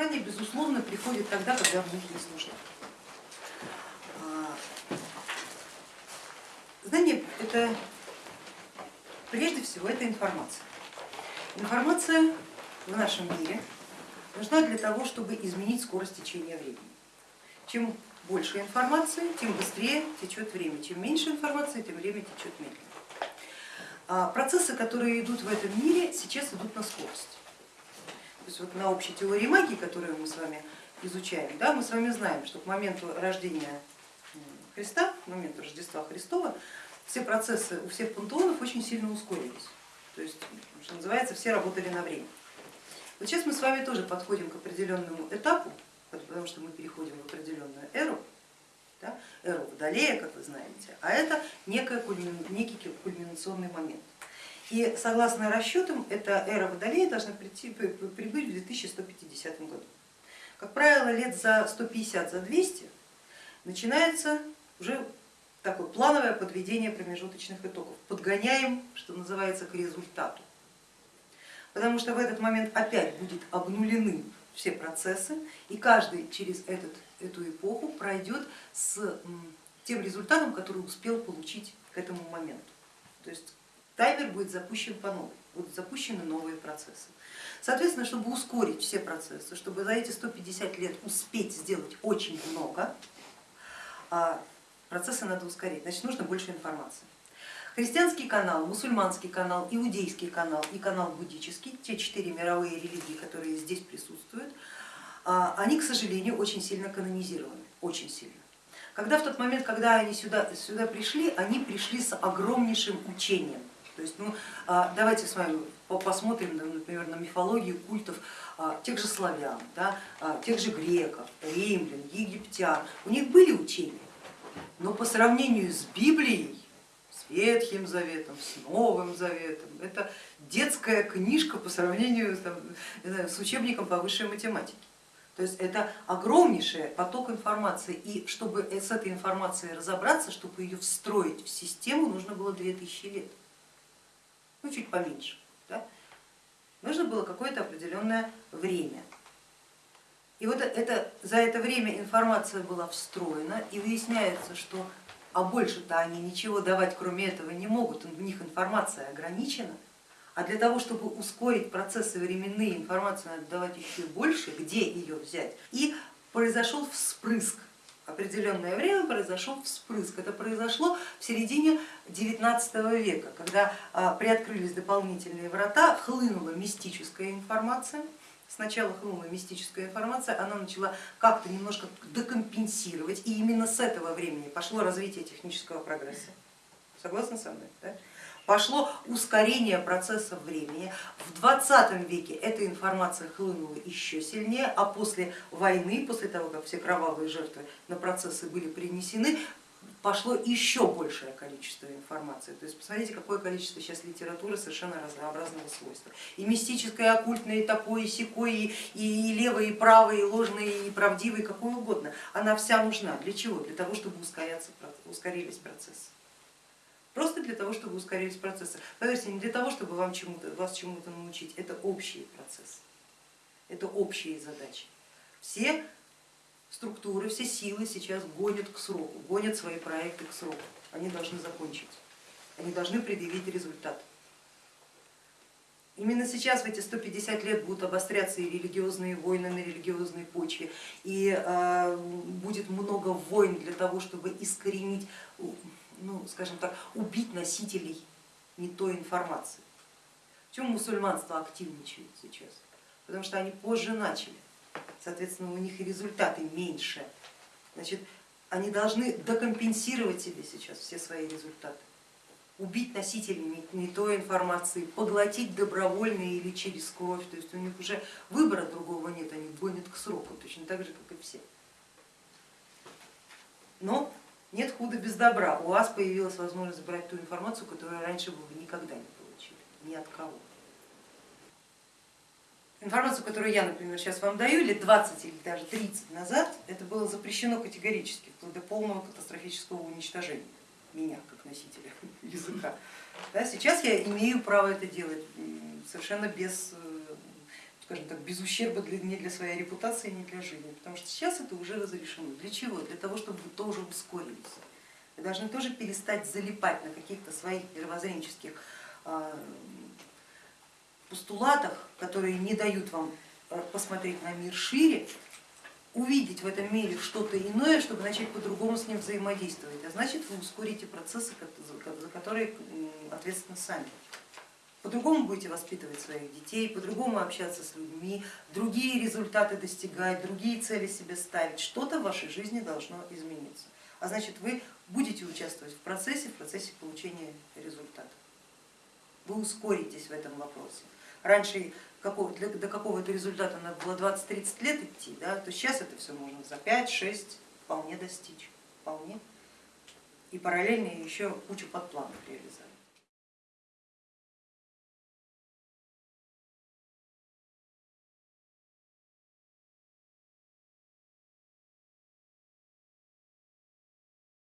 знание, безусловно, приходит тогда, когда в них есть нужда. Знание это прежде всего это информация. Информация в нашем мире нужна для того, чтобы изменить скорость течения времени. Чем больше информации, тем быстрее течет время. Чем меньше информации, тем время течет медленнее. А процессы, которые идут в этом мире, сейчас идут на скорость. То есть вот на общей теории магии, которую мы с вами изучаем, да, мы с вами знаем, что к моменту рождения Христа, к моменту Рождества Христова, все процессы у всех пантеонов очень сильно ускорились. То есть, что называется, все работали на время. Вот сейчас мы с вами тоже подходим к определенному этапу, потому что мы переходим в определенную эру, да, эру Водолея, как вы знаете, а это некий кульминационный момент. И согласно расчетам, эта эра Водолея должна прийти, прибыть в 2150 году. Как правило, лет за 150, за 200 начинается уже такое плановое подведение промежуточных итогов. Подгоняем, что называется, к результату. Потому что в этот момент опять будут обнулены все процессы, и каждый через этот, эту эпоху пройдет с тем результатом, который успел получить к этому моменту. То есть таймер будет запущен по новой, будут запущены новые процессы. Соответственно, чтобы ускорить все процессы, чтобы за эти 150 лет успеть сделать очень много, а процессы надо ускорить, значит нужно больше информации. Христианский канал, мусульманский канал, иудейский канал и канал буддический, те четыре мировые религии, которые здесь присутствуют, а, они, к сожалению, очень сильно канонизированы, очень сильно. Когда в тот момент, когда они сюда, сюда пришли, они пришли с огромнейшим учением. То есть, ну, а, давайте с вами посмотрим, например, на мифологию культов а, тех же славян, да, тех же греков, римлян, египтян. У них были учения, но по сравнению с Библией Ветхим Заветом, с Новым Заветом. Это детская книжка по сравнению там, знаю, с учебником по высшей математике. То есть это огромнейший поток информации, и чтобы с этой информацией разобраться, чтобы ее встроить в систему, нужно было 2000 лет, ну чуть поменьше. Да? Нужно было какое-то определенное время. И вот это, за это время информация была встроена, и выясняется, что а больше-то они ничего давать кроме этого не могут, у них информация ограничена, а для того, чтобы ускорить процессы временные, информацию надо давать еще больше, где ее взять. И произошел вспрыск, определенное время произошел вспрыск. Это произошло в середине 19 века, когда а, приоткрылись дополнительные врата, хлынула мистическая информация, сначала хлынула мистическая информация, она начала как-то немножко декомпенсировать, и именно с этого времени пошло развитие технического прогресса. Согласны со мной? Пошло ускорение процесса времени. В 20 веке эта информация хлынула еще сильнее, а после войны, после того, как все кровавые жертвы на процессы были принесены, пошло еще большее количество информации. То есть посмотрите, какое количество сейчас литературы совершенно разнообразного свойства. И мистическое, и оккультное, и такое, и секое, и, и левое, и правое, и ложное, и правдивое, какое угодно. Она вся нужна. Для чего? Для того, чтобы ускорились процессы. Просто для того, чтобы ускорились процессы. Поверьте, не для того, чтобы вам чему вас чему-то научить, это общие процессы, это общие задачи. Все структуры, все силы сейчас гонят к сроку, гонят свои проекты к сроку. Они должны закончить, они должны предъявить результат. Именно сейчас в эти 150 лет будут обостряться и религиозные войны на религиозной почве, и э, будет много войн для того, чтобы искоренить, ну, скажем так, убить носителей не той информации. Чем мусульманство активничает сейчас? Потому что они позже начали соответственно, у них и результаты меньше. Значит, они должны докомпенсировать себе сейчас все свои результаты, убить носителей не той информации, поглотить добровольно или через кровь, то есть у них уже выбора другого нет, они гонят к сроку, точно так же, как и все. Но нет худа без добра, у вас появилась возможность брать ту информацию, которую раньше вы никогда не получили, ни от кого. Информацию, которую я, например, сейчас вам даю, лет 20 или даже 30 назад, это было запрещено категорически, вплоть до полного катастрофического уничтожения меня как носителя языка. Да, сейчас я имею право это делать совершенно без, скажем так, без ущерба для, ни для своей репутации, ни для жизни. Потому что сейчас это уже разрешено. Для чего? Для того, чтобы вы тоже ускорились. Вы должны тоже перестать залипать на каких-то своих мировоззренческих а, постулатах, которые не дают вам э, посмотреть на мир шире, увидеть в этом мире что-то иное, чтобы начать по-другому с ним взаимодействовать. А значит, вы ускорите процессы, за которые ответственны сами. По-другому будете воспитывать своих детей, по-другому общаться с людьми, другие результаты достигать, другие цели себе ставить. Что-то в вашей жизни должно измениться. А значит, вы будете участвовать в процессе, в процессе получения результата. Вы ускоритесь в этом вопросе. Раньше до какого-то результата надо было 20-30 лет идти, да, то сейчас это все можно за 5-6 вполне достичь. Вполне. И параллельно еще кучу подпланов реализовать.